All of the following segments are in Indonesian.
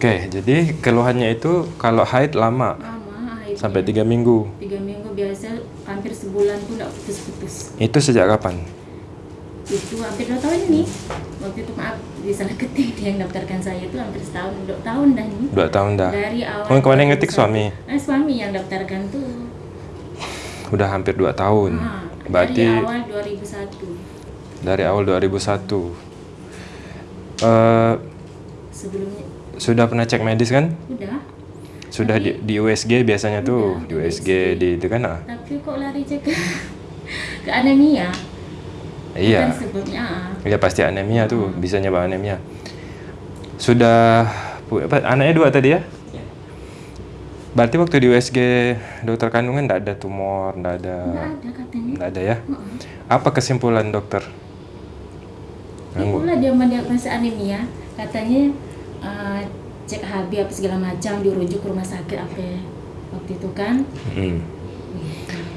Oke, jadi keluhannya itu kalau haid lama lama akhirnya sampai tiga minggu. tiga minggu biasa hampir sebulan pun nggak putus-putus Itu sejak kapan? itu hampir dua tahun ini waktu itu maaf di salah ketik dia yang daftarkan saya itu hampir setahun dua tahun dah ini Dua tahun dah. dari awal Oh, yang kemarin ngetik 2001. suami? eh, suami yang daftarkan tuh Udah hampir dua tahun. Ah, Berarti dari awal 2001 dari awal 2001. Eh, sebelumnya sudah pernah cek medis kan? udah Sudah di, di USG biasanya tuh, Udah, di USG USG. di itu kan? Ah. tapi kok lari cek ke, ke anemia Iya. sebabnya ah. Iya pasti anemia tuh, bisa nyebab anemia. Sudah apa, anaknya dua tadi ya? Berarti waktu di USG dokter kandungan enggak ada tumor, enggak ada nggak ada katanya enggak ada ya? Heeh. Apa kesimpulan dokter? Itulah dia mendiagnosa anemia, katanya eh, cek HB apa segala macam dirujuk ke rumah sakit apa waktu itu kan. Hmm.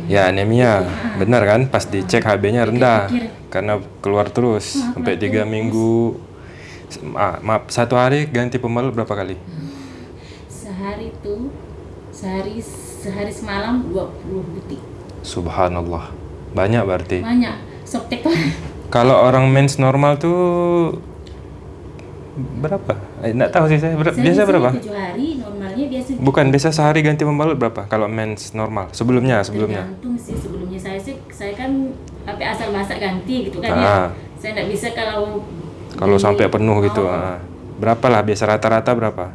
Ya anemia, benar kan? Pas dicek HB-nya rendah karena keluar terus Ah, sampai tiga minggu. Ma- maaf, satu hari ganti pembalut berapa kali? Sehari itu sehari sehari semalam 20 butir. Subhanallah, banyak berarti. Banyak. Sok tek Kalau orang mens normal tuh berapa? Eh, nggak tahu sih saya. Ber- biasa berapa? 7 hari normalnya biasa Bukan biasa sehari ganti pembalut berapa? Kalau mens normal sebelumnya sebelumnya. Tergantung sih sebelumnya saya sih saya kan apa asal masak ganti gitu kan Ah. ya. Saya nggak bisa kalau Kalau beli- sampai penuh gitu. Oh, ah. Berapa lah biasa rata-rata berapa?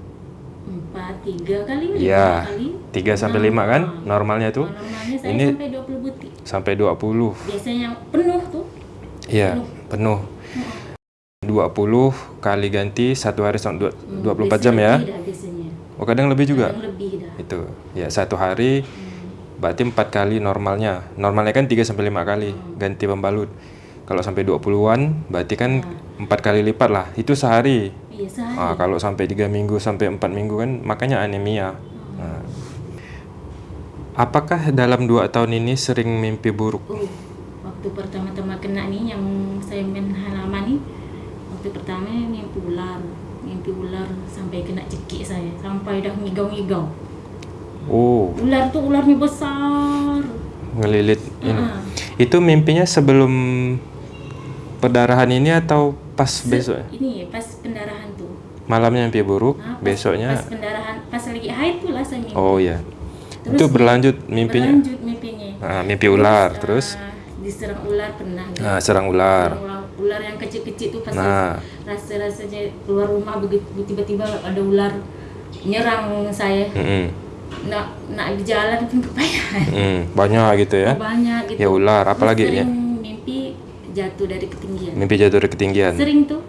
empat tiga kali lima Iya. kali 3 sampai 5 kan normalnya tuh. Normalnya saya Ini sampai 20 butir sampai 20. biasanya yang penuh tuh Iya, penuh. 20 kali ganti satu hari sampai dua- Hmm, 24 biasanya jam ya. biasanya Oh, kadang lebih juga. Kadang lebih dah Itu. Ya, satu hari Hmm. berarti 4 kali normalnya. Normalnya kan 3 sampai 5 kali ganti pembalut. Kalau sampai 20-an berarti kan 4 kali lipat lah. Itu sehari. iya sehari Ah, kalau sampai 3 minggu sampai 4 minggu kan makanya anemia. Nah. Apakah dalam 2 tahun ini sering mimpi buruk? Oh, waktu pertama-tama kena nih yang saya main waktu pertama mimpi ular mimpi ular sampai kena cekik saya sampai dah ngigau-ngigau Oh, ular tuh ularnya besar ngelilit ini. Ah. Itu mimpinya sebelum perdarahan ini atau pas Se- besok? ini pas pendarahan tuh Malamnya mimpi buruk, Ah, pas- besoknya pas pendarahan pas lagi haid tuh lah saya mimpi Oh iya. Terus itu berlanjut mimpinya. berlanjut mimpinya Ah, mimpi ular, ah, terus diserang ular pernah gitu. ah, serang ular. Serang ular, ular yang kecil-kecil tuh pas Nah. rasa rasanya keluar rumah begitu tiba-tiba ada ular nyerang saya Mm-mm. nak nak di jalan pun kepayahan Mm, banyak gitu ya. banyak gitu Ya ular, apalagi Terus ya? mimpi jatuh dari ketinggian Mimpi jatuh dari ketinggian. sering tuh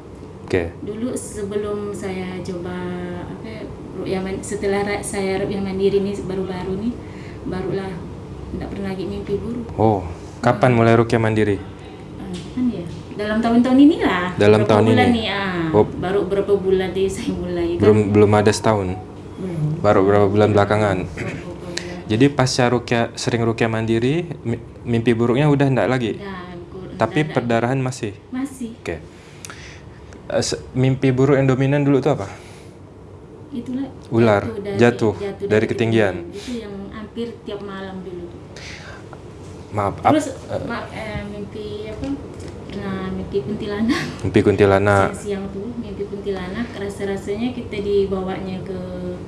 Oke. dulu sebelum saya coba apa ya, setelah saya ru'yah mandiri nih baru-baru nih barulah tidak pernah lagi mimpi buruk Oh, kapan mulai rukyah mandiri? Ya dalam tahun-tahun inilah Dalam berapa tahun bulan ini? nih ah Oh. baru berapa bulan deh saya mulai kan Belum belum ada setahun. belum Baru beberapa bulan belakangan. Berapa. Jadi pasca rukyah sering rukyah mandiri, mi- mimpi buruknya udah enggak lagi. kur- Tapi dan- perdarahan masih. masih Oke. Eh, se- mimpi buruk yang dominan dulu tuh apa? itulah Ular, jatuh dari ketinggian. itu yang hampir tiap malam dulu tuh. Maaf, ap- terus ma- eh, mimpi apa pernah mimpi kuntilanak mimpi kuntilanak. siang tuh mimpi kuntilanak rasa rasanya kita dibawanya ke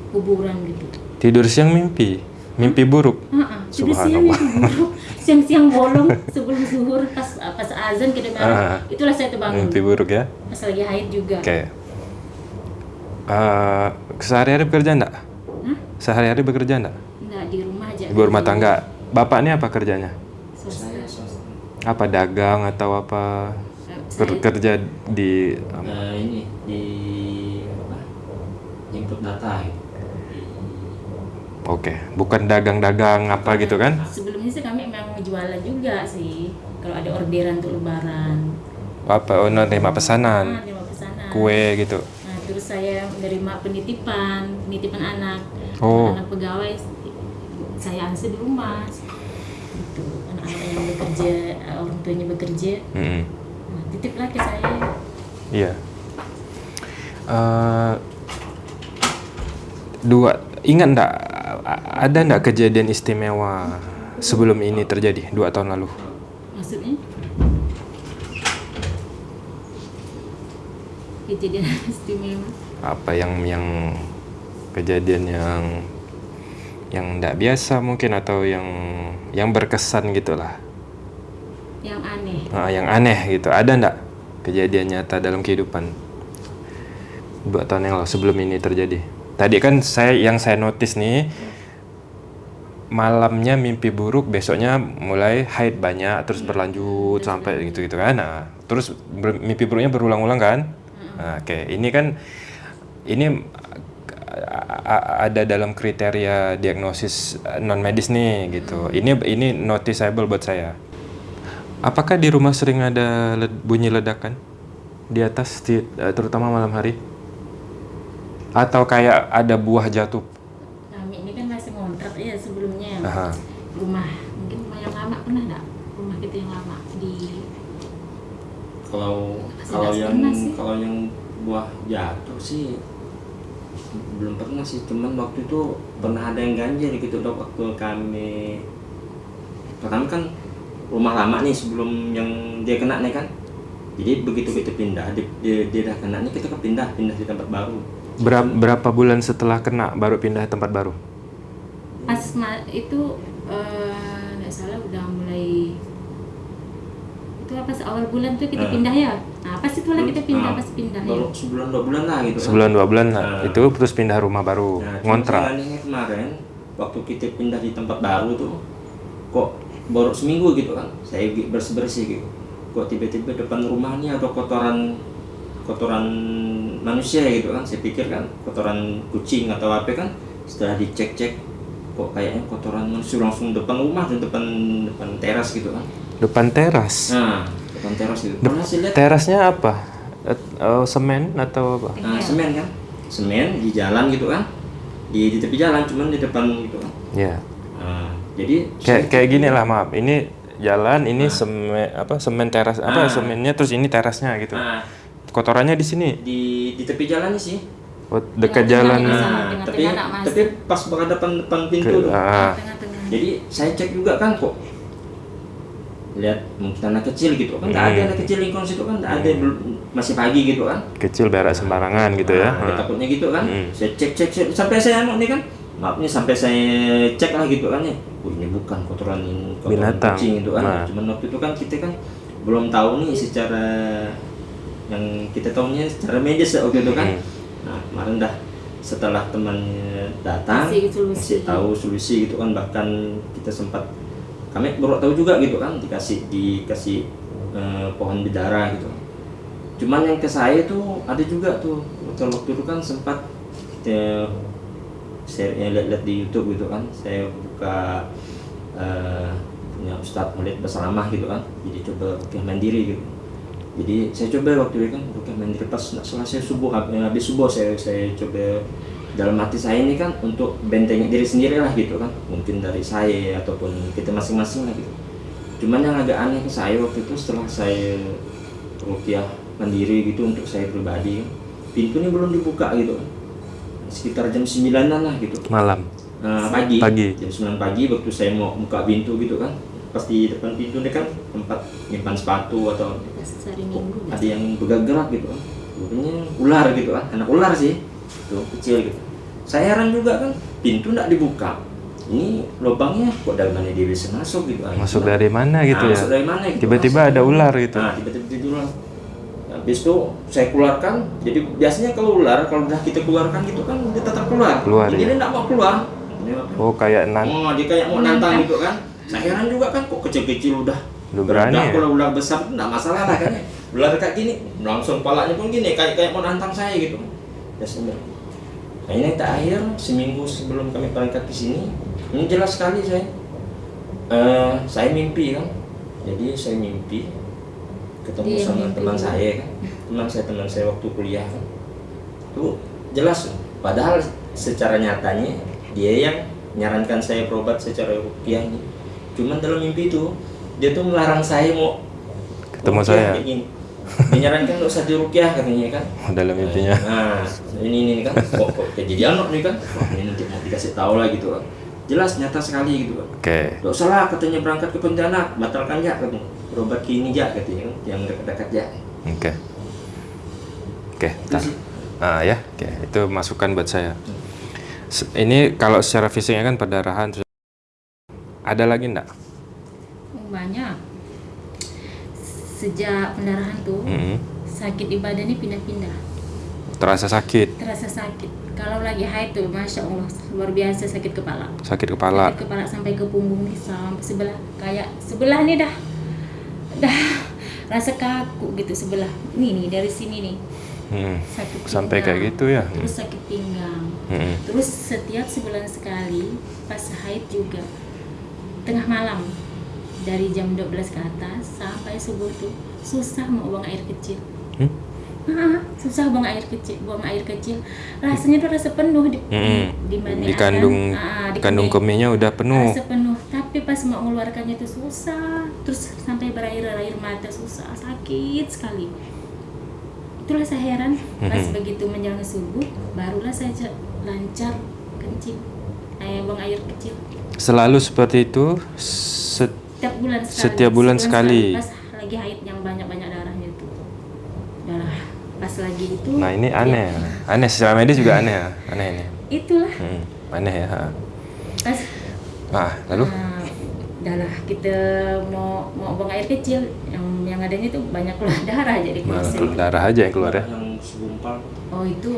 kuburan gitu Tidur siang mimpi, mimpi buruk. Jadi siang Subhanallah. mimpi buruk siang-siang bolong sebelum zuhur pas pas azan kita Ah. itulah saya terbangun Mimpi buruk ya. pas lagi haid juga Oke. Eh, sehari-hari bekerja enggak? Hah? Sehari-hari bekerja enggak? Enggak, di rumah aja Ibu rumah tangga. Bapak ini apa kerjanya? Apa dagang atau apa? Kerja di Nah, ini di apa? Input data gitu. Oke, bukan dagang-dagang apa gitu kan? sebelumnya sih kami memang jualan juga sih kalau ada orderan untuk lebaran Apa oh, nerima ah, pesanan, terima pesanan kue gitu. nah terus saya menerima penitipan penitipan anak Oh. anak pegawai saya ansih di rumah anak-anak yang bekerja orang tuanya bekerja Mm-mm. nah, titiplah ke saya Iya. Eh, dua ingat a- ada ndak kejadian istimewa sebelum ini terjadi dua tahun lalu Maksudnya? Kejadian istimewa. apa yang yang kejadian yang yang ndak biasa mungkin atau yang yang berkesan gitulah. Yang aneh. Ah, yang aneh gitu. Ada ndak kejadian nyata dalam kehidupan? Dua tahun yang lalu sebelum ini terjadi. Tadi kan saya yang saya notice nih malamnya mimpi buruk besoknya mulai haid banyak terus berlanjut sampai gitu gitu kan. Nah, terus ber- mimpi buruknya berulang-ulang kan? Nah, oke. Ini kan ini ada dalam kriteria diagnosis non medis nih gitu ini ini noticeable buat saya Apakah di rumah sering ada led- bunyi ledakan di atas, di- eh, terutama malam hari? Atau kayak ada buah jatuh? Kami ini kan masih ngontrak ya sebelumnya. Aha. Rumah, mungkin rumah yang lama pernah enggak? Rumah kita yang lama di kalau kalau yang kalau yang buah jatuh sih belum pernah sih cuman waktu itu pernah ada yang ganjil gitu dok waktu kami pertama kan rumah lama nih sebelum yang dia kena nih kan jadi begitu kita pindah di, di- dia udah kena nih kita kepindah pindah di tempat baru Berapa, berapa bulan setelah kena baru pindah tempat baru? pas itu eh, nggak salah udah mulai itu apa awal bulan tuh kita Eh. pindah ya nah pas itu lah kita pindah Nah, pas pindah ya baru sebulan dua bulan lah gitu kan. Sebulan dua bulan nah, Nah. itu terus pindah rumah baru, Nah, ngontrak. kemarin waktu kita pindah di tempat baru tuh kok baru seminggu gitu kan saya bersih bersih gitu kok tiba-tiba depan rumah ini ada kotoran kotoran manusia gitu kan saya pikir kan kotoran kucing atau apa kan setelah dicek cek kok kayaknya kotoran manusia langsung depan rumah dan depan depan teras gitu kan Depan teras. nah depan teras gitu Dep- Terasnya apa? Eh, semen atau apa? nah, semen kan semen di jalan gitu kan di, di tepi jalan cuman di depan gitu kan Ya. Nah, jadi Kayak kayak gini lah maaf. Ini jalan, ini semen apa semen teras apa Ah. semennya terus ini terasnya gitu. nah, Kotorannya di sini. di di tepi jalan sih. Oh, dekat Tengah-tengah jalan. Nah, tapi tapi pas berhadapan depan pintu Ke- tuh. ah. Jadi saya cek juga kan kok lihat mungkin anak kecil gitu kan nggak ada Hmm. anak kecil lingkung situ kan nggak ada belum masih pagi gitu kan kecil berak sembarangan gitu ya. Nah, dia takutnya gitu kan Hmm. saya cek cek cek sampai saya anu nih kan maafnya sampai saya cek lah gitu kan ya oh, ini bukan kotoran kotoran Binatang. kucing gitu kan Nah. cuman waktu itu kan kita kan belum tahu nih secara yang kita tahunya secara medis ya waktu itu kan Hmm. nah kemarin dah setelah temannya datang Kasih solusi. kasih tahu solusi gitu kan bahkan kita sempat kami baru tahu juga gitu kan dikasih dikasih eh, pohon bidara gitu. Cuman yang ke saya tuh ada juga tuh waktu itu kan sempat kita saya ya, lihat-lihat di YouTube gitu kan saya buka eh, punya Ustadz Khalid Basalamah gitu kan jadi coba rukyah mandiri gitu. Jadi saya coba waktu itu kan rukyah mandiri pas selesai subuh eh, habis subuh saya saya coba dalam hati saya ini kan untuk bentengin diri sendiri lah gitu kan mungkin dari saya ataupun kita masing-masing lah gitu cuman yang agak aneh ke saya waktu itu setelah saya rukyah mandiri gitu untuk saya pribadi pintu ini belum dibuka gitu kan sekitar jam 9 lah gitu Malam. Nah, pagi. Pagi. Jam 9 pagi waktu saya mau buka pintu gitu kan. Pas di depan pintu ini kan tempat nyimpan sepatu atau minggu ada yang bergerak gitu kan. Rupanya ular gitu kan. Anak ular sih. Tuh kecil gitu. Saya heran juga kan pintu nggak dibuka. Ini lubangnya kok dari mana dia bisa masuk gitu kan. Masuk dari mana gitu Nah, ya? Masuk dari mana gitu. Tiba-tiba Masuk. ada ular gitu. Nah, tiba-tiba ada ular. Habis itu saya keluarkan. Jadi biasanya kalau ular kalau udah kita keluarkan gitu kan dia tetap keluar. Keluar, Ini ya. dia mau keluar. Oh kayak nan. Oh, dia kayak mau nantang gitu kan. Saya heran juga kan kok kecil-kecil udah Udah berani Udah, ya? Kalau ular besar nggak masalah lah kan. Ular kayak gini, langsung palanya pun gini kayak kayak mau nantang saya gitu. Ya sebenarnya. Nah, ini terakhir seminggu sebelum kami berangkat ke sini, ini jelas sekali saya. Eh, saya mimpi kan. Jadi saya mimpi ketemu Dia sama mimpi. teman saya kan. Teman saya teman saya waktu kuliah kan. Tuh jelas padahal secara nyatanya dia yang menyarankan saya berobat secara rupiah. Cuman dalam mimpi itu dia tuh melarang saya mau Ketemu saya. Menyarankan nggak usah dirukyah katanya kan Oh, dalam mimpinya. nah ini ini kan kok, kok kejadian nih kan wah ini nanti mau dikasih tahu lah gitu kan jelas nyata sekali gitu kan Oke. Gak usah lah katanya berangkat ke Pontianak batalkan ya katanya berobat ke ini ya katanya kan yang dekat-dekat ya Oke. Oke, itu tar. sih Ah ya, oke. Itu masukan buat saya. Se- Ini kalau secara fisiknya kan perdarahan. terus- Ada lagi enggak? Banyak sejak pendarahan tuh Mm-mm. sakit di badan ini pindah-pindah. Terasa sakit, terasa sakit. Kalau lagi haid tuh masya allah luar biasa sakit kepala. Sakit kepala. sakit kepala sampai ke punggung nih sampai sebelah kayak sebelah nih dah. Dah rasa kaku gitu sebelah. Nih nih dari sini nih. Mm. sakit Sampai kayak gitu ya? terus sakit pinggang. Mm-mm. terus setiap sebulan sekali pas haid juga tengah malam dari jam 12 ke atas sampai subuh tuh susah mau buang air kecil Hmm? Ah, susah buang air kecil, buang air kecil. Rasanya tuh rasa penuh di Mm-mm. di mana Di kandung ah, di kandung kemih. kemihnya udah penuh. Rasa penuh, tapi pas mau mengeluarkannya itu susah. Terus sampai berair-air mata susah, sakit sekali. Itulah saya heran pas begitu menjelang subuh barulah saya ca- lancar kencing. Eh, buang air kecil. Selalu seperti itu. Set- Setiap bulan sekali. Setiap bulan sekali. Pas lagi haid yang banyak-banyak darahnya itu. Darah pas lagi itu. Nah ini ya, aneh, aneh secara medis juga aneh ya, aneh ini. itulah Hmm, aneh ya. pas Nah lalu? Nah, udah lah kita mau mau buang air kecil yang yang adanya itu banyak keluar darah jadi keluar darah aja yang keluar ya. yang segumpal oh itu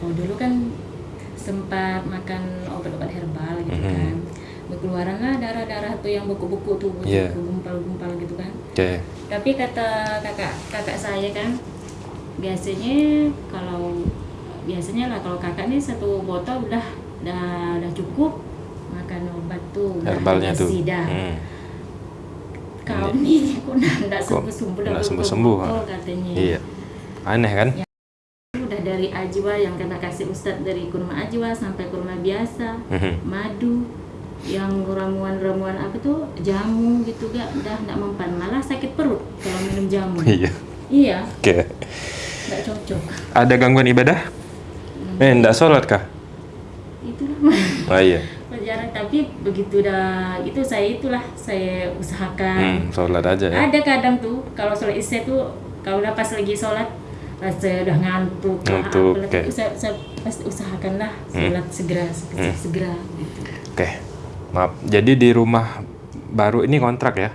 oh dulu kan sempat makan obat-obat herbal gitu Mhm. kan berkeluaran lah darah-darah tuh yang beku-beku tuh Iya. gumpal-gumpal gitu kan Oke. tapi kata kakak kakak saya kan biasanya kalau biasanya lah kalau kakak nih satu botol udah udah udah cukup makan obat tuh Herbalnya tuh. dah. Hmm. kau nih kok nggak sembuh sembuh nggak sembuh-sembuh, ha? katanya Iya. Aneh kan? udah dari ajwa yang kata kasih ustadz dari kurma ajwa sampai kurma biasa Mhm. madu yang ramuan-ramuan apa tuh jamu gitu gak udah nggak mempan malah sakit perut kalau minum jamu Iya. iya Oke. nggak cocok Ada gangguan ibadah? Eh, enggak sholat kah? itulah Oh iya. jarang tapi begitu dah itu saya itulah saya usahakan Hmm, sholat aja ya. ada kadang tuh kalau sholat isya tuh kalau udah pas lagi sholat rasa udah ngantuk lah, Ngantuk, tapi saya, saya pasti usahakanlah Hmm. sholat segera segera, Hmm. segera gitu. Oke. Maaf. Jadi di rumah baru ini kontrak ya?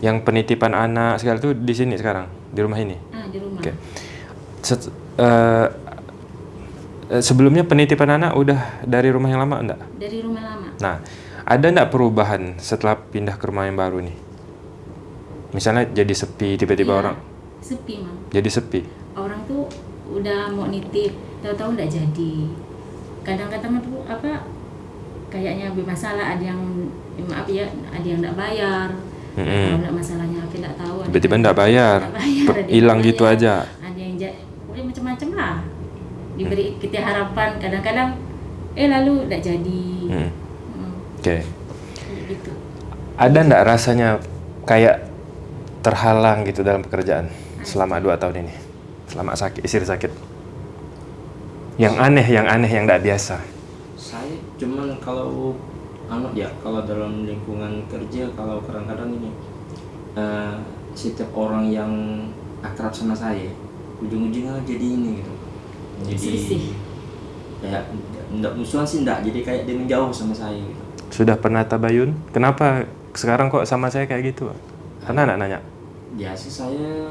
Yang penitipan anak segala tuh di sini sekarang, di rumah ini. ah di rumah Oke. Set- eh, eh, sebelumnya penitipan anak udah dari rumah yang lama enggak? dari rumah lama Nah, ada enggak perubahan setelah pindah ke rumah yang baru nih? Misalnya jadi sepi tiba-tiba Iya, orang sepi mam jadi sepi. orang tuh udah mau nitip tahu-tahu nggak jadi kadang-kadang tuh apa kayaknya bermasalah ada yang ya maaf ya ada yang nggak bayar Mm-mm. kalau nggak masalahnya apa nggak tahu Tiba-tiba nggak bayar, hilang gitu aja. ada yang pokoknya macam-macam lah diberi kita harapan kadang-kadang eh lalu nggak jadi Hmm, Hmm, Oke. gitu Ada enggak rasanya kayak terhalang gitu dalam pekerjaan selama dua tahun ini? Selama sakit, istri sakit. Yang aneh, yang aneh, yang enggak biasa. Cuman kalau anu ya kalau dalam lingkungan kerja kalau kadang-kadang ini eh, setiap orang yang akrab sama saya ujung-ujungnya jadi ini gitu jadi Selisih. ya enggak musuhan sih enggak jadi kayak dia menjauh sama saya gitu Sudah pernah tabayun? Kenapa sekarang kok sama saya kayak gitu? Pernah enggak nanya? ya sih saya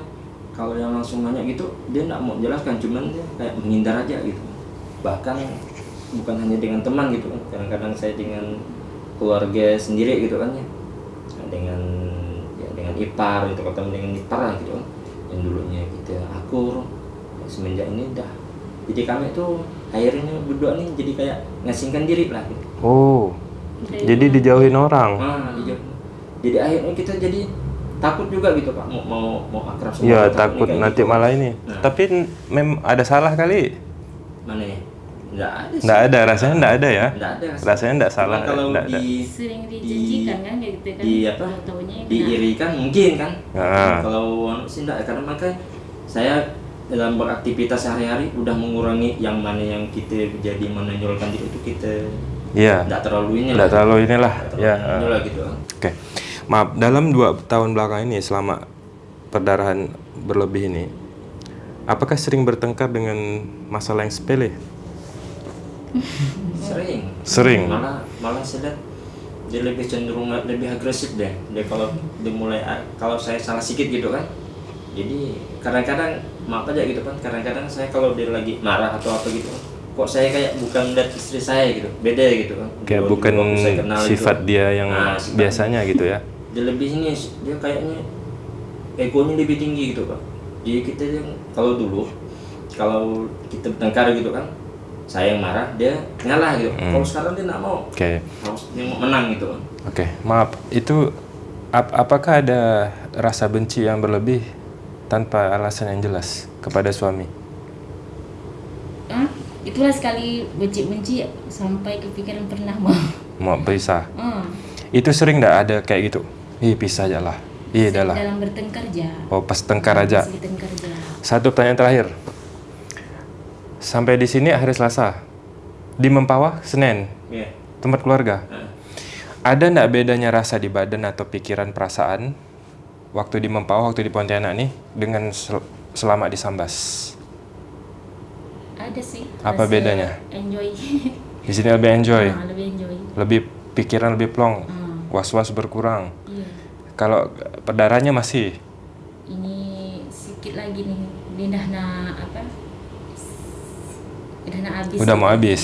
kalau yang langsung nanya gitu dia enggak mau jelaskan cuman dia kayak menghindar aja gitu bahkan bukan hanya dengan teman gitu kan kadang-kadang saya dengan keluarga sendiri gitu kan ya dengan ya dengan ipar gitu ketemu dengan ipar lah gitu kan yang dulunya kita akur semenjak ini dah jadi kami tuh akhirnya berdua nih jadi kayak ngasingkan diri lah gitu. Oh, jadi rumah. dijauhin orang. Nah, dijauh- jadi akhirnya kita jadi takut juga gitu pak mau mau mau akrab sama Iya, orang, takut kayak nanti gitu. malah ini. Nah. Tapi mem ada salah kali. mana ya nggak ada sih Enggak ada, rasanya enggak ada ya. nggak ada sih. Rasanya enggak salah, kalau enggak ada. di sering dijanjikan kan kayak gitu kan di apa tahunya diirikan mungkin kan Ah. kalau anu sih enggak karena mereka saya dalam beraktivitas sehari-hari udah mengurangi yang mana yang kita jadi menonjolkan itu kita Iya. tidak terlalu ini Tidak lah. terlalu inilah. Ya. terlalu ini lah gitu kan. Oke. Maaf, dalam dua tahun belakang ini selama perdarahan berlebih ini, apakah sering bertengkar dengan masalah yang sepele? Sering. Sering. malah malah saya lihat dia lebih cenderung lebih agresif deh. Dia kalau dia mulai kalau saya salah sedikit gitu kan. Jadi kadang-kadang maaf aja gitu kan kadang-kadang saya kalau dia lagi marah atau apa gitu kok saya kayak bukan lihat istri saya gitu. Beda gitu kan. Kayak bukan saya kenal sifat gitu. dia yang Nah, sifat- biasanya gitu ya. dia lebih ini dia kayaknya egonya lebih tinggi gitu pak. Jadi kita yang kalau dulu kalau kita bertengkar gitu kan saya yang marah dia ngalah gitu Hmm. kalau sekarang dia nggak mau dia mau menang gitu kan Oke, maaf. Itu ap- apakah ada rasa benci yang berlebih tanpa alasan yang jelas kepada suami? ah itulah sekali benci-benci sampai kepikiran pernah mau Mau pisah? ah Itu sering nggak ada kayak gitu? Ih, pisah aja lah. Iya dah lah. dalam bertengkar aja Oh, pas tengkar aja. Pas bertengkar aja Satu pertanyaan terakhir. Sampai di sini hari Selasa. Di Mempawah, Senin. Iya. Tempat keluarga. Nah, Ada nggak bedanya rasa di badan atau pikiran perasaan waktu di Mempawah, waktu di Pontianak nih dengan sel- selama di Sambas? ada sih Apa rasa bedanya? enjoy Di sini lebih enjoy, Ah, lebih enjoy lebih pikiran lebih plong, Ah, was-was berkurang. iya Kalau perdarahnya masih, ini sedikit lagi nih apa udah na habis Udah mau habis.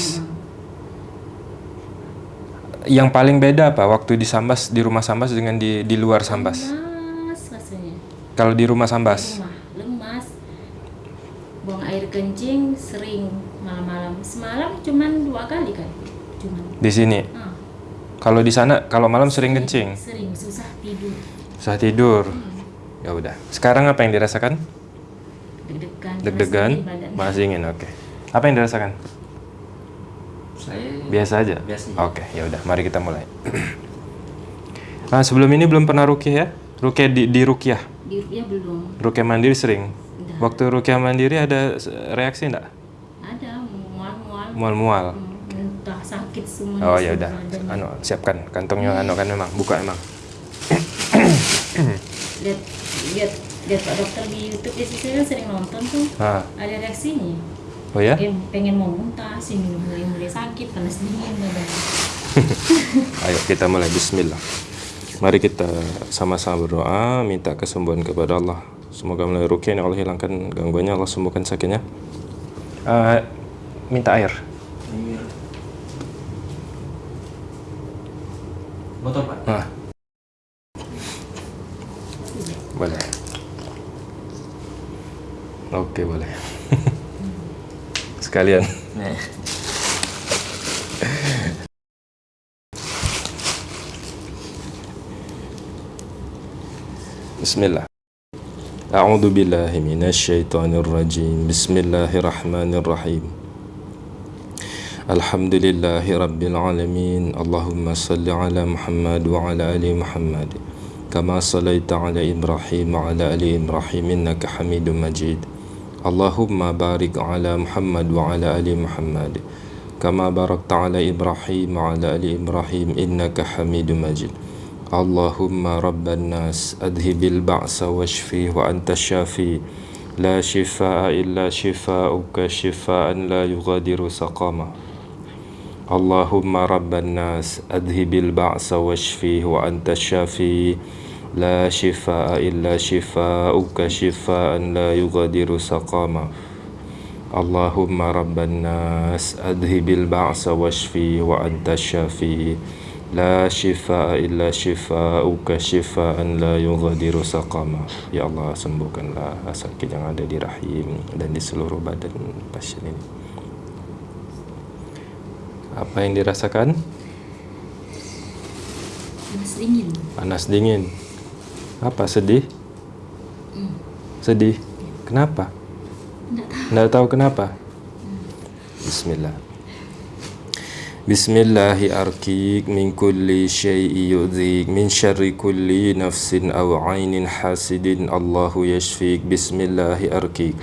yang paling beda apa waktu di Sambas di rumah Sambas dengan di di luar Sambas? lemas rasanya Kalau di rumah Sambas, rumah lemas buang air kencing sering malam-malam semalam cuman dua kali kan cuman di sini. ah, Kalau di sana kalau malam sering kencing, sering susah tidur susah tidur. Ya udah. Sekarang apa yang dirasakan? deg-degan Deg-degan, panas dingin. Oke. Apa yang dirasakan? saya Biasa aja. Biasa aja. Oke, ya udah. Mari kita mulai. nah, sebelum ini belum pernah rukyah ya? Rukyah di, di rukyah. di ya belum Rukyah mandiri sering. Udah. Waktu rukyah mandiri ada reaksi enggak? ada mual-mual Mual-mual. Hmm, sakit semua Oh ya udah. Anu, siapkan kantongnya anu kan memang buka emang. lihat lihat lihat pak dokter di YouTube ya sih saya kan sering nonton tuh Ah. ada reaksinya Oh ya? Em, pengen mau muntah sini mulai mulai sakit panas dingin badan Ayo kita mulai bismillah. Mari kita sama-sama berdoa minta kesembuhan kepada Allah. Semoga melalui rukyah Allah hilangkan gangguannya, Allah sembuhkan sakitnya. Eh, minta air. Air. botol pak Nah. Boleh. Oke, boleh. sekalian. Nih. بسم الله أعوذ بالله من الشيطان الرجيم بسم الله الرحمن الرحيم الحمد لله رب العالمين اللهم صل على محمد وعلى آل محمد كما صليت على إبراهيم وعلى آل إبراهيم إنك حميد مجيد اللهم بارك على محمد وعلى آل محمد كما باركت على إبراهيم وعلى آل إبراهيم إنك حميد مجيد. اللهم رب الناس أذهب البعث واشفيه وأنت الشافي. لا شفاء إلا شفاءك شفاء لا يغادر سقما اللهم رب الناس أذهب البعث واشفيه وأنت الشافي. لا شفاء إلا شفاؤك شفاء لا يغادر سقاما اللهم رب الناس أذهب البعث واشفيه وأنت الشافي لا شفاء إلا شفاؤك شفاء لا يغادر سقاما Ya Allah sembuhkanlah sakit yang ada di rahim dan di seluruh badan pasien ini Apa yang dirasakan? panas dingin Panas dingin apa sedih? Hmm. Sedih. Kenapa? Tidak tahu. tahu kenapa. Hmm. Bismillah. Bismillahi arkik min kulli syai'i yudhik min syarri kulli nafsin awainin hasidin Allahu yashfik Bismillahi arkik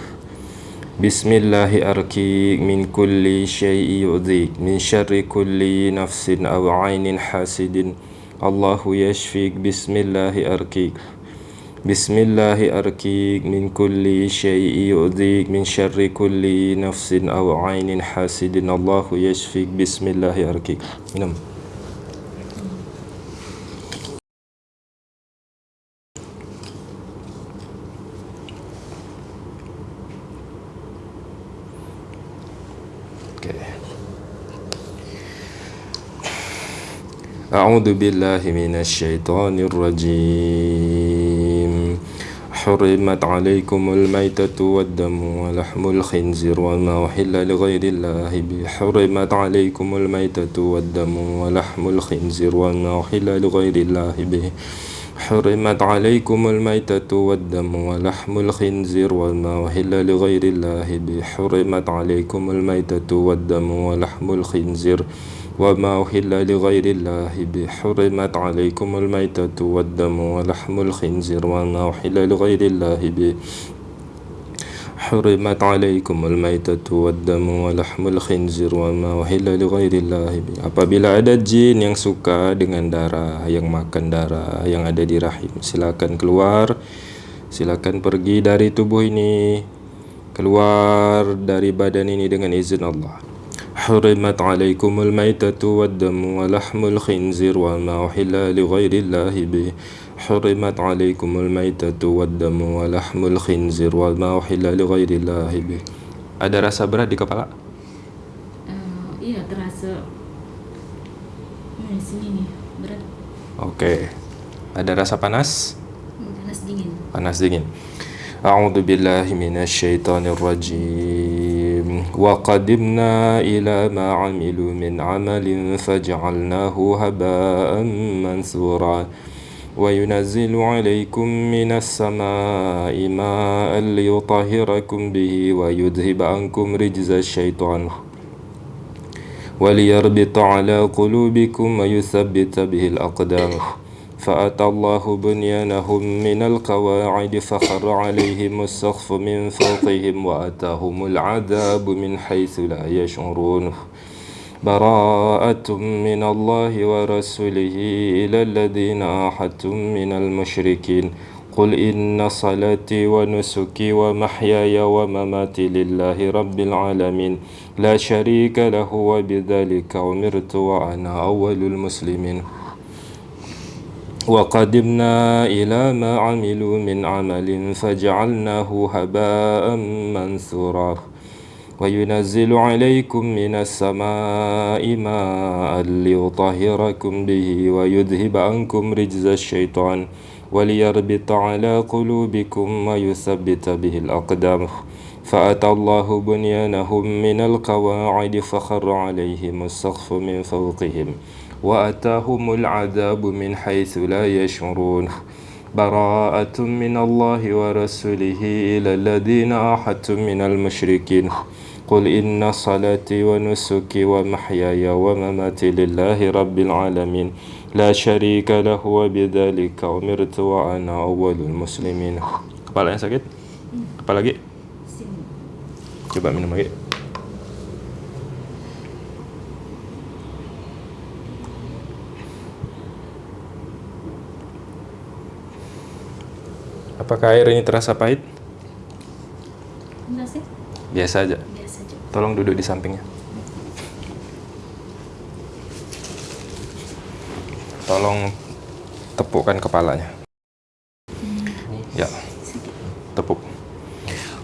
Bismillahi arkik min kulli syai'i yudhik min syarri kulli nafsin awainin hasidin الله يشفيك بسم الله أركيك بسم الله أركيك من كل شيء يؤذيك من شر كل نفس أو عين حاسد الله يشفيك بسم الله أركيك minum. أعوذ بالله من الشيطان الرجيم. حرمت عليكم الميتة والدم ولحم الخنزير وما أحل لغير الله به. حرمت عليكم الميتة والدم ولحم الخنزير وما أحل لغير الله به. حرمت عليكم الميتة والدم ولحم الخنزير وما أحل لغير الله به. حرمت عليكم الميتة والدم ولحم الخنزير وما أحل لغير الله به حرمت عليكم الميتة والدم ولحم الخنزير وما أحل لغير الله به حرمت عليكم الميتة والدم ولحم الخنزير وما أحل لغير الله به Apabila ada jin yang suka dengan darah, yang makan darah yang ada di rahim, silakan keluar, silakan pergi dari tubuh ini, keluar dari badan ini dengan izin Allah. حرمت عليكم الميتة والدم ولحم الخنزير وما أحل لغير الله به حرمت عليكم الميتة والدم ولحم الخنزير وما أحل لغير الله به Ada rasa berat di kepala? Uh, iya terasa hmm, sini nih berat. Oke. Okay. Ada rasa panas? Panas dingin. Panas dingin. أعوذ بالله من الشيطان الرجيم وقدمنا إلى ما عملوا من عمل فجعلناه هباء منثورا. وينزل عليكم من السماء ماء ليطهركم به ويذهب عنكم رجز الشيطان وليربط على قلوبكم ويثبت به الأقدام. فأتى الله بنيانهم من القواعد فخر عليهم السقف من فوقهم وأتاهم العذاب من حيث لا يشعرون. براءة من الله ورسوله إلى الذين آحدتم من المشركين. قل إن صلاتي ونسكي ومحياي ومماتي لله رب العالمين. لا شريك له وبذلك أمرت وأنا أول المسلمين. وقدمنا إلى ما عملوا من عمل فجعلناه هباء منثورا. وينزل عليكم من السماء ماء ليطهركم به ويذهب عنكم رجز الشيطان وليربط على قلوبكم ويثبت به الأقدام. فأتى الله بنيانهم من القواعد فخر عليهم السقف من فوقهم. وأتاهم العذاب من حيث لا يشعرون براءة من الله ورسوله إلى الذين أحدتم من المشركين قل إن صلاتي ونسكي ومحياي ومماتي لله رب العالمين لا شريك له وبذلك أمرت وأنا أول المسلمين Kepala yang sakit? Apa lagi? Coba minum lagi. Apakah air ini terasa pahit? Enggak sih? Biasa aja. Biasa aja. Tolong duduk di sampingnya. Tolong tepukkan kepalanya. Ya. Tepuk.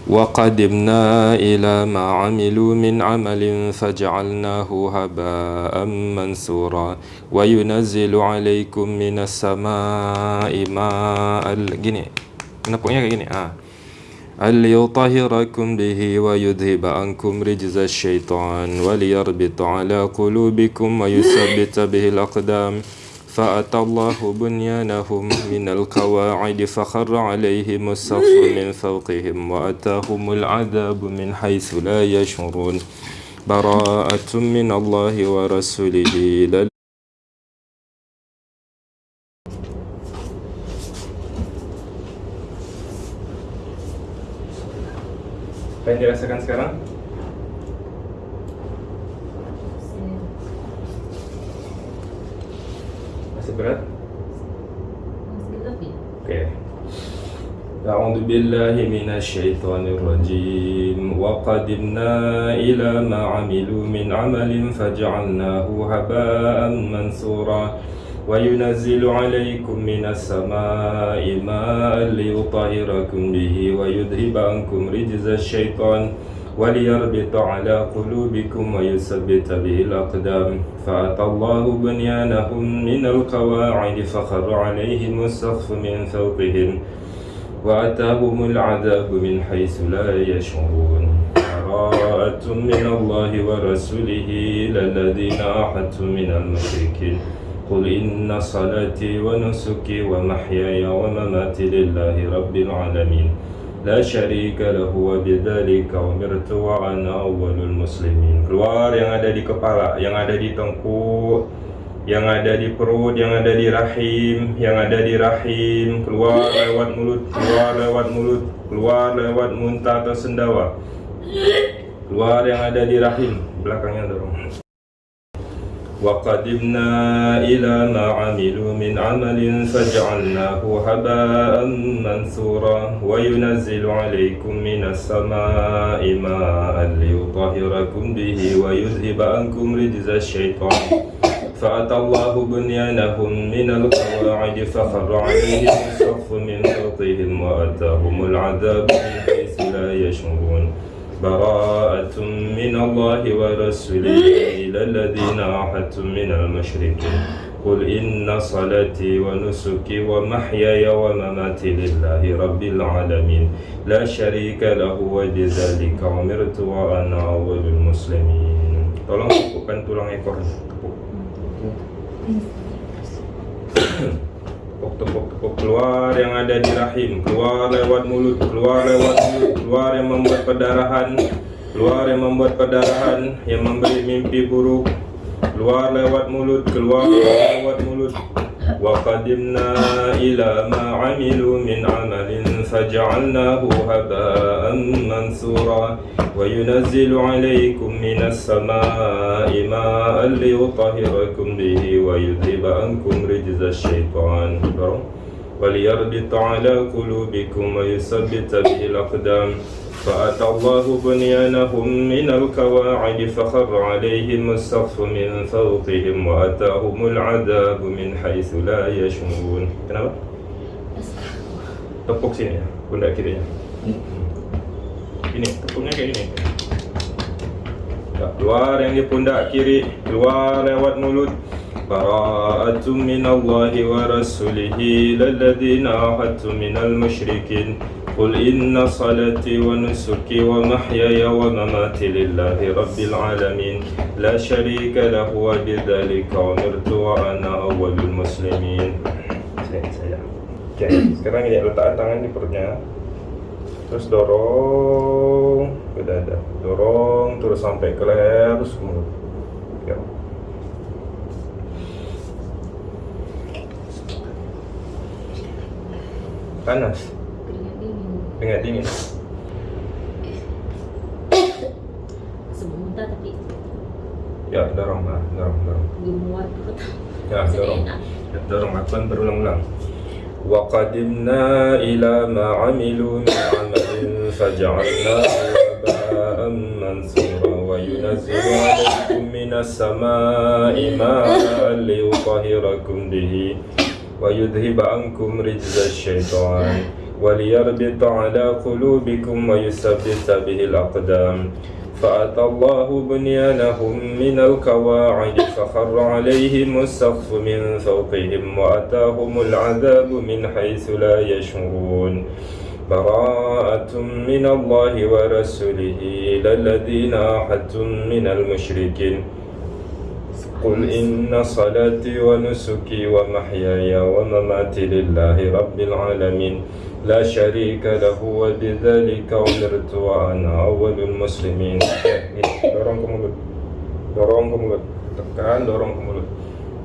وقدمنا إلى ما عملوا من عمل فجعلناه هباء منثورا وينزل عليكم من السماء ماء gini nepuknya kayak gini? Ah. ليطهركم به ويذهب عنكم رجز الشيطان وليربط على قلوبكم ويثبت به الأقدام فأتى الله بنيانهم من القواعد فخر عليهم السقف من فوقهم وأتاهم العذاب من حيث لا يشعرون براءة من الله ورسوله إلى Apa yang dirasakan sekarang? Masih berat? Oke. أعوذ بالله من الشيطان الرجيم وقدمنا إلى ما عملوا من عمل فجعلناه هباء منثورا وينزل عليكم من السماء ماء ليطهركم به ويذهب عنكم رجز الشيطان وليربط على قلوبكم ويثبت به الأقدام. فأتى الله بنيانهم من القواعد فخر عليهم السقف من فوقهم وأتاهم العذاب من حيث لا يشعرون. براءة من الله ورسوله إلى الذين عاهدتم من المشركين. قل إن صلاتي ونسكي ومحياي ومماتي لله رب العالمين لا شريك له وبذلك أمرت وأنا أول المسلمين keluar yang ada di kepala yang ada di tengkuk yang ada di perut, yang ada di rahim, yang ada di rahim, keluar lewat mulut, keluar lewat mulut, keluar lewat muntah atau sendawa. Keluar yang ada di rahim, belakangnya dorong. وقدمنا إلى ما عملوا من عمل فجعلناه هباء منثورا وينزل عليكم من السماء ماء ليطهركم به ويذهب عنكم رجز الشيطان. فأتى الله بنيانهم من القواعد فخر عليهم السقف من فوقهم وأتاهم العذاب من حيث لا يشعرون. براءة من الله ورسوله إلى الذين عاهدتم من المشركين. قل إن صلاتي ونسكي ومحياي ومماتي لله رب العالمين. لا شريك له وبذلك أمرت وأنا أول المسلمين. Tolong tepukkan tulang ekornya tepuk tepuk keluar yang ada di rahim keluar lewat mulut keluar lewat mulut keluar yang membuat perdarahan keluar yang membuat perdarahan yang memberi mimpi buruk keluar lewat mulut keluar lewat mulut وقدمنا إلى ما عملوا من عمل فجعلناه هباء منثورا وينزل عليكم من السماء ماء ليطهركم به ويذهب عنكم رجز الشيطان وليربط على قلوبكم ويثبت به الأقدام. فأتى الله بنيانهم من القواعد فخر عليهم السقف من فوقهم وأتاهم العذاب من حيث لا يشعرون. Kenapa? Tepuk sini ya, kirinya Ini, tepuknya kayak gini Keluar yang di pundak kiri Keluar lewat mulut براءة من الله ورسوله للذين عاهدتم من المشركين قل إن صلاتي ونسكي ومحياي ومماتي لله رب العالمين لا شريك له وبذلك أمرت وأنا أول المسلمين saya Oke, sekarang ya letakkan tangan di perutnya terus dorong ke dada dorong terus sampai ke leher terus ke panas Keringat dingin. keringat dingin Sebelum muntah tapi ya dorong lah dorong dorong gemuat perut. ya Masih dorong enak. ya, dorong lakukan berulang-ulang وقدمنا إلى ما عملوا من عمل فجعلناه هباء منثورا وينزل عليكم من السماء ماء ليطهركم به ويذهب عنكم رجز الشيطان وليربط على قلوبكم ويثبت به الأقدام. فأتى الله بنيانهم من القواعد فخر عليهم السقف من فوقهم وأتاهم العذاب من حيث لا يشعرون. براءة من الله ورسوله إلى الذين عاهدتم من المشركين. قل إن صلاتي ونسكي ومحياي ومماتي لله رب العالمين لا شريك له وبذلك أمرت وأنا أول المسلمين Oke, gini. dorong ke mulut dorong ke mulut tekan dorong ke mulut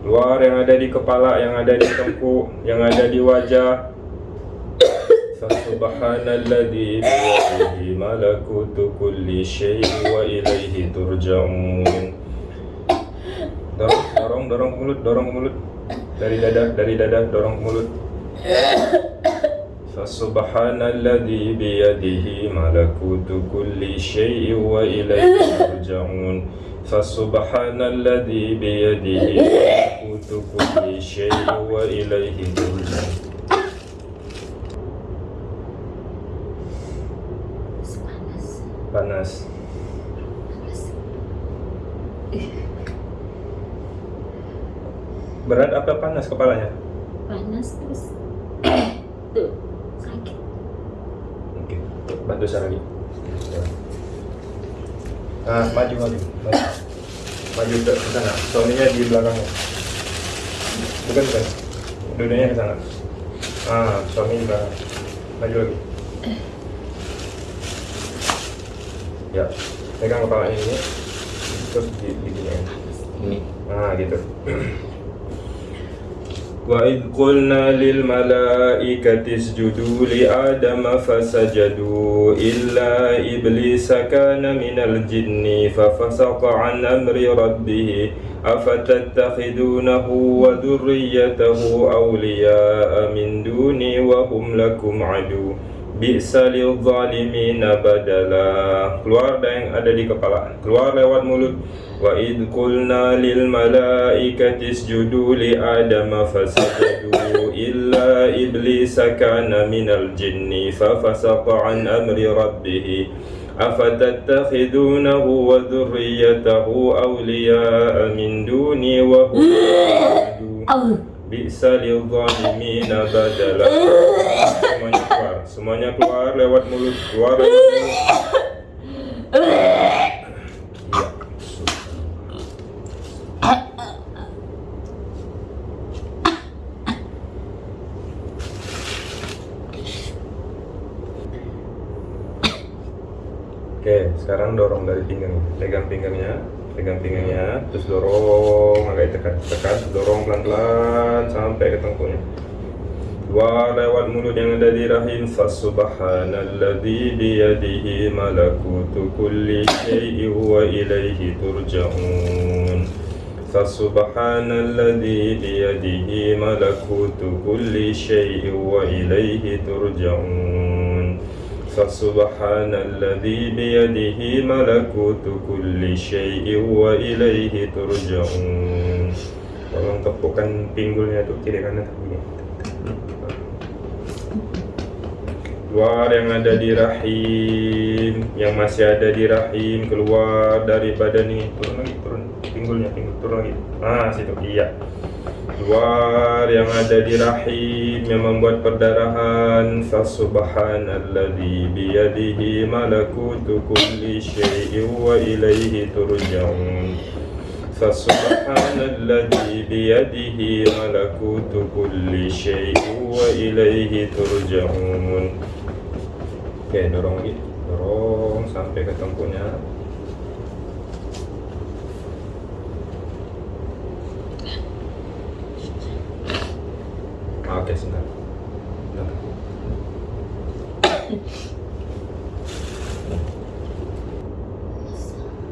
keluar yang ada di kepala yang ada di tengkuk yang ada di wajah Fasubhanalladzi biyadihi malakutu kulli syai'in wa ilaihi turja'un dorong dorong mulut dorong mulut. Dari dada dari dada dorong mulut. Fasubhanalladzi biyadihi malakutu kulli syai'in wa ilaihi turja'un. Fasubhanalladzi biyadihi malakutu kulli syai'in wa ilaihi turja'un panas panas berat apa panas kepalanya panas terus tuh sakit Oke, bantu saya lagi. Nah, maju maju, maju, maju ke sana. Suaminya di belakangnya. Bukan bukan, duduknya ke sana. Ah, suami di belakang. Maju lagi. Ya, pegang kepalanya ini, terus di di ya. Ini, ah gitu. وإذ قلنا للملائكة اسجدوا لآدم فسجدوا إلا إبليس كان من الجن ففسق عن أمر ربه أفتتخذونه وذريته أولياء من دوني وهم لكم عدو بئس للظالمين بدلا keluar dari yang ada di kepala keluar lewat mulut وإذ قلنا للملائكة اسجدوا لآدم فسجدوا إلا إبليس كان من الجن ففسق عن أمر ربه أفتتخذونه وذريته أولياء من دوني وهم عدو بئس للظالمين بدلا semuanya keluar lewat mulut keluar Oke, sekarang dorong dari pinggang. Pegang pinggangnya, pegang pinggangnya, terus dorong agak tekan, tekan, dorong pelan-pelan sampai ke tengkuknya. وعلى والملك الذي رحيم فسبحان الذي بيده ملكوت كل شيء وإليه ترجعون. فسبحان الذي بيده ملكوت كل شيء وإليه ترجعون. فسبحان الذي بيده ملكوت كل شيء وإليه ترجعون. Tolong tepukkan pinggulnya tuh kiri kanan. Keluar yang ada di rahim, yang masih ada di rahim keluar dari badan ini. Turun lagi turun. Pinggulnya pinggul. Turun lagi. Ah situ. Iya. Keluar yang ada di rahim yang membuat perdarahan. Fasubhanalladzi biyadihi malakutu kulli syai'in wa ilaihi turja'un. Fasubhanalladzi biyadihi malakutu kulli syai'in wa ilaihi turja'un Oke, dorong lagi Dorong sampai ke tengkuknya Ah, Oke, sebentar. Sebentar.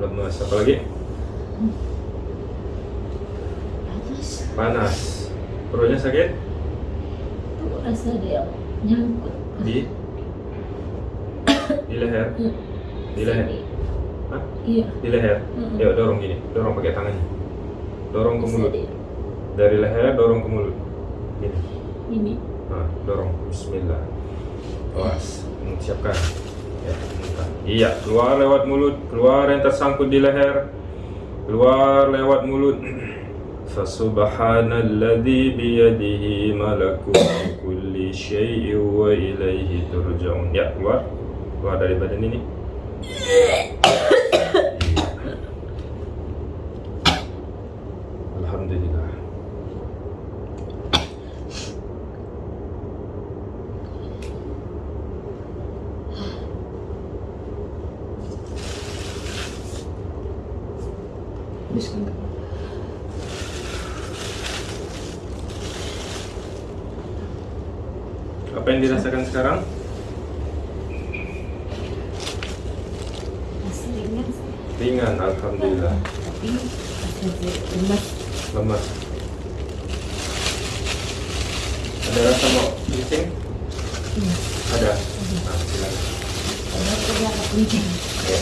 Lemas, apa lagi? panas Panas. Perutnya sakit? tuh rasa dia nyangkut Di? Di leher? Di leher? Hah? iya Di leher? Mm-mm. Yuk, dorong gini. Dorong pakai tangannya. Dorong ke mulut. Dari leher, dorong ke mulut. Gini. ini Nah, dorong. Bismillah. Awas. Hmm, Siapkan. Ya, buka. Iya, keluar lewat mulut. Keluar yang tersangkut di leher. Keluar lewat mulut. Fasubhanalladzi biyadihi malakutu kulli syai'in wa ilaihi turja'un. Ya, keluar. Keluar dari badan ini. Alhamdulillah. Bismillah. Apa yang dirasakan sekarang? Masih ringan sih. Ringan, alhamdulillah. Tapi masih lemas. Lemas. Ada rasa mau pusing? Iya. Ada. Nah, silakan. Karena kerja apa penting. Oke.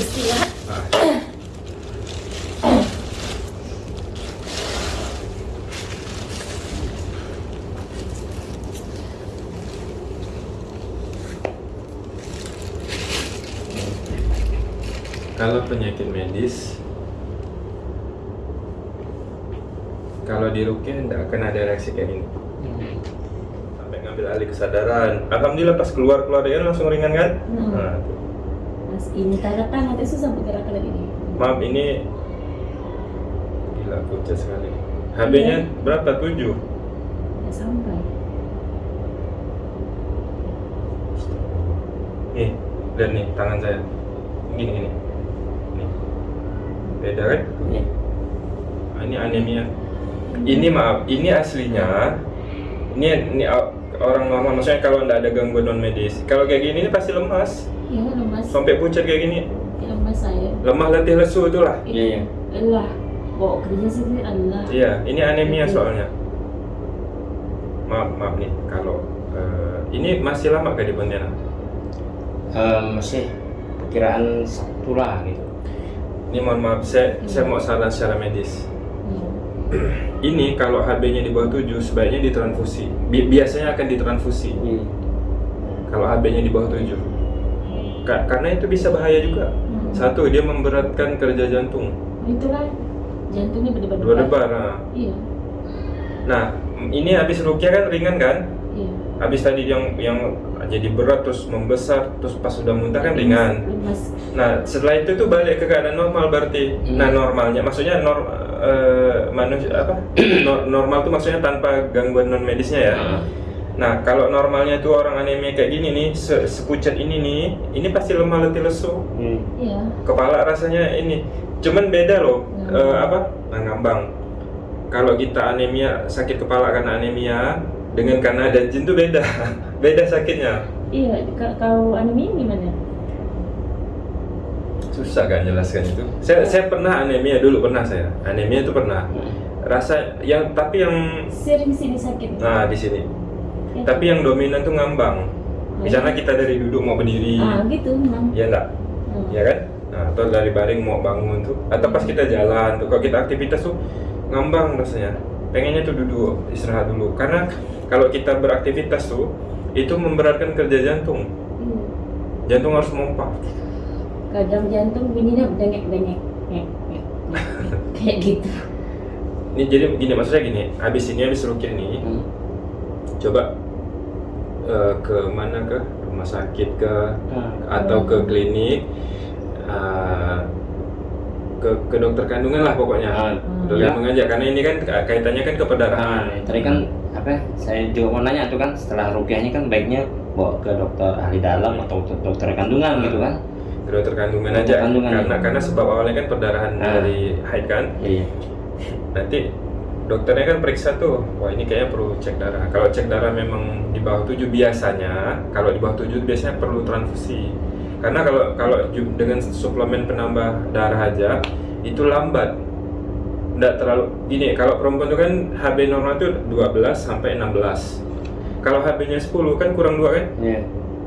Istirahat. Nah, Kalau penyakit medis Kalau di rukyah tidak akan ada reaksi kayak gini Sampai ngambil alih kesadaran Alhamdulillah pas keluar-keluar dia langsung ringan kan? Hmm. Nah. Mas ini tanda tangan itu susah bergerak lagi ini. Maaf ini Gila pucat sekali HB-nya berapa? 7? Nggak sampai. Nih, lihat nih tangan saya Gini, gini Nih Beda kan? Iya. Ah, Ini anemia Ini maaf, ini aslinya Ini, ini o- orang normal, maksudnya kalau tidak ada gangguan non medis Kalau kayak gini ini pasti lemas Iya lemas. Sampai pucat kayak gini Lemas saya. Lemah letih lesu itulah Iya, iya. Allah. Bawa kerja Allah. Iya, ini anemia soalnya Maaf, maaf nih Kalau eh, Ini masih lama kah di Pontianak? Eh, masih perkiraan satu lah gitu. Ini mohon maaf, saya, saya mau saran secara medis Iya. Ini kalau HB-nya di bawah 7 sebaiknya ditransfusi. Bi- biasanya akan ditransfusi Iya. kalau HB-nya di bawah 7. Ka- karena itu bisa bahaya juga. Hmm. Satu, dia memberatkan kerja jantung. Itulah jantungnya berdebar Dua debar. Nah, Iya. nah ini habis rukyah kan ringan kan? Iya. Habis tadi yang yang jadi berat terus membesar terus pas sudah muntah kan ringan. Lemas. Nah, setelah itu tuh balik ke keadaan normal berarti. Hmm. Nah, normalnya maksudnya nor, eh, manusia apa? Nor- normal tuh maksudnya tanpa gangguan non medisnya ya. Ah. Nah, kalau normalnya tuh orang anemia kayak gini nih, se sepucat ini nih, ini pasti lemah letih lesu. Hmm. Iya. Kepala rasanya ini. Cuman beda loh, Hmm. eh, apa? Nah, ngambang. Kalau kita anemia, sakit kepala karena anemia, dengan karena ada jin tuh beda. beda sakitnya. Iya. ka- Kalau anemia gimana? Susah kan jelaskan itu. Saya saya pernah anemia dulu pernah saya. Anemia itu pernah. Rasa yang tapi yang Sering sini sakit. nah di sini. Ya. Tapi yang dominan tuh ngambang. Misalnya kita dari duduk mau berdiri, Ah gitu memang. ya enggak? Hmm. ya kan? Nah, atau dari baring mau bangun tuh, atau pas kita jalan tuh, kalau kita aktivitas tuh ngambang rasanya. Pengennya tuh duduk, istirahat dulu. Karena kalau kita beraktivitas tuh, itu memberatkan kerja jantung. Iya. Jantung harus mompa. Kadang jantung bunyinya bengek-bengek. Ngek, ngek, ngek, ngek. Kayak gitu. Ini jadi gini maksudnya gini, habis ini habis rukyah nih, Hmm. coba eh, ke mana ke rumah sakit ke Ah. atau ke klinik eh, ke ke dokter kandungan lah pokoknya. Ah, Dokter ya. kandungan aja karena ini kan kaitannya kan ke perdarahan. Nah, tadi kan apa? ya, Saya juga mau nanya tuh kan setelah rukyahnya kan baiknya bawa ke dokter ahli dalam atau dokter, dokter kandungan gitu kan? Dokter kandungan aja kandungan, karena ya. karena sebab awalnya kan perdarahan Ah. dari haid kan Iya. nanti dokternya kan periksa tuh wah ini kayaknya perlu cek darah kalau cek darah memang di bawah 7 biasanya kalau di bawah 7 biasanya perlu transfusi karena kalau kalau dengan suplemen penambah darah aja itu lambat nggak terlalu gini kalau perempuan itu kan HB normal itu 12 sampai 16 kalau HB-nya 10 kan kurang dua kan Iya.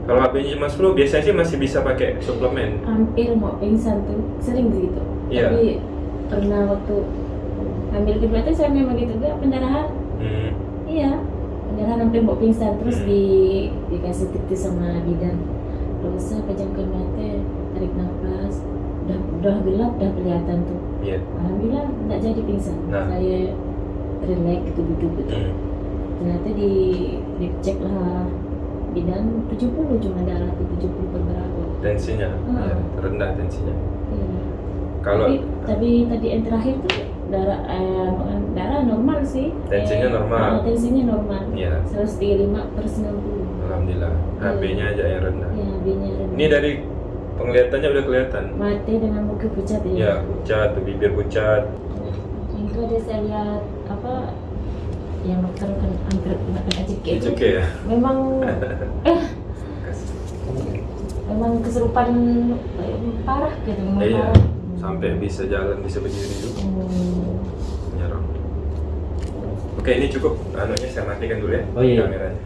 Kalau HB-nya cuma 10 biasanya sih masih bisa pakai suplemen Hampir mau pingsan tuh. Sering gitu. Iya. Tapi pernah waktu ambil itu saya memang gitu juga pendarahan. Hmm. Iya. Pendarahan sampai mau pingsan terus Hmm. di dikasih titis sama bidan. Terus saya pejamkan mata, tarik nafas. Udah, udah gelap, udah kelihatan tuh. Iya. Alhamdulillah nggak jadi pingsan. Nah. Saya relax gitu duduk gitu. Hmm. Ternyata di dicek lah bidan 70 cuma darah tuh 70 per berapa. tensinya Hmm. ya, rendah tensinya Iya. kalau tapi, tapi tadi yang terakhir tuh darah eh, darah normal sih. Tensinya Eh, normal. ah, tensinya normal. ya 135 per 90. alhamdulillah Iya. HB-nya aja yang rendah Ya, B-nya rendah. ini dari penglihatannya udah kelihatan. mati dengan muka pucat ya. Ya, pucat, bibir pucat. Itu ada saya lihat apa yang dokter kan hampir kena kena cekik itu. Ya. Memang eh memang kesurupan eh, parah gitu, memang Iya. parah. Sampai bisa jalan, bisa berdiri juga. Hmm. Menyerang. Oke, ini cukup. Anunya saya matikan dulu ya Oh, iya. kameranya.